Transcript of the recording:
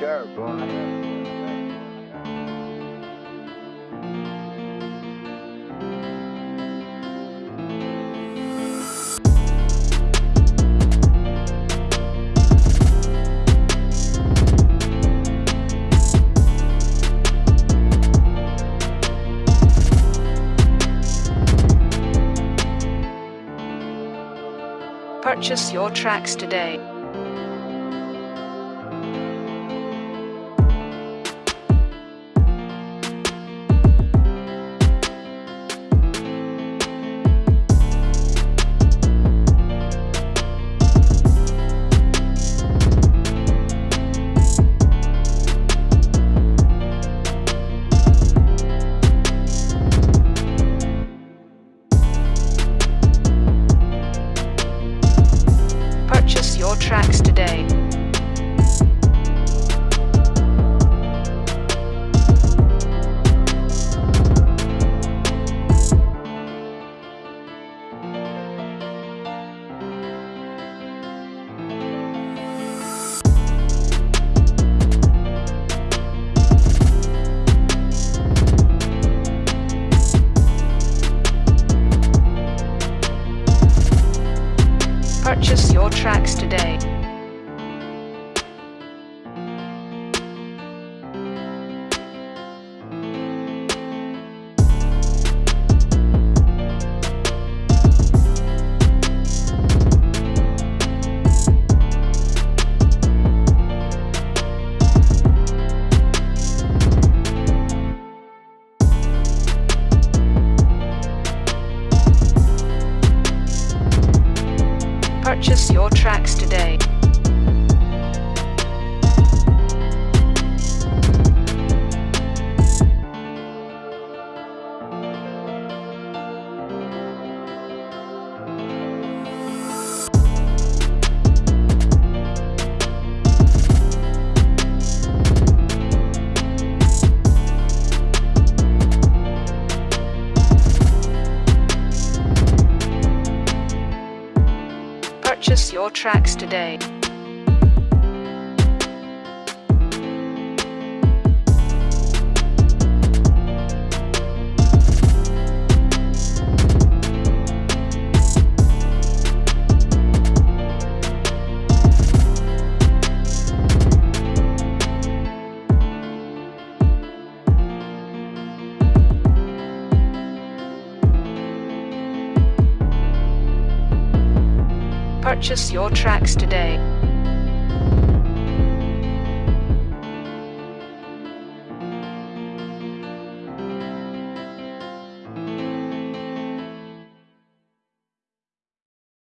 sure. Purchase your tracks today. Purchase your tracks today. Purchase your tracks today. Purchase your tracks today. Your tracks today. Purchase your tracks today.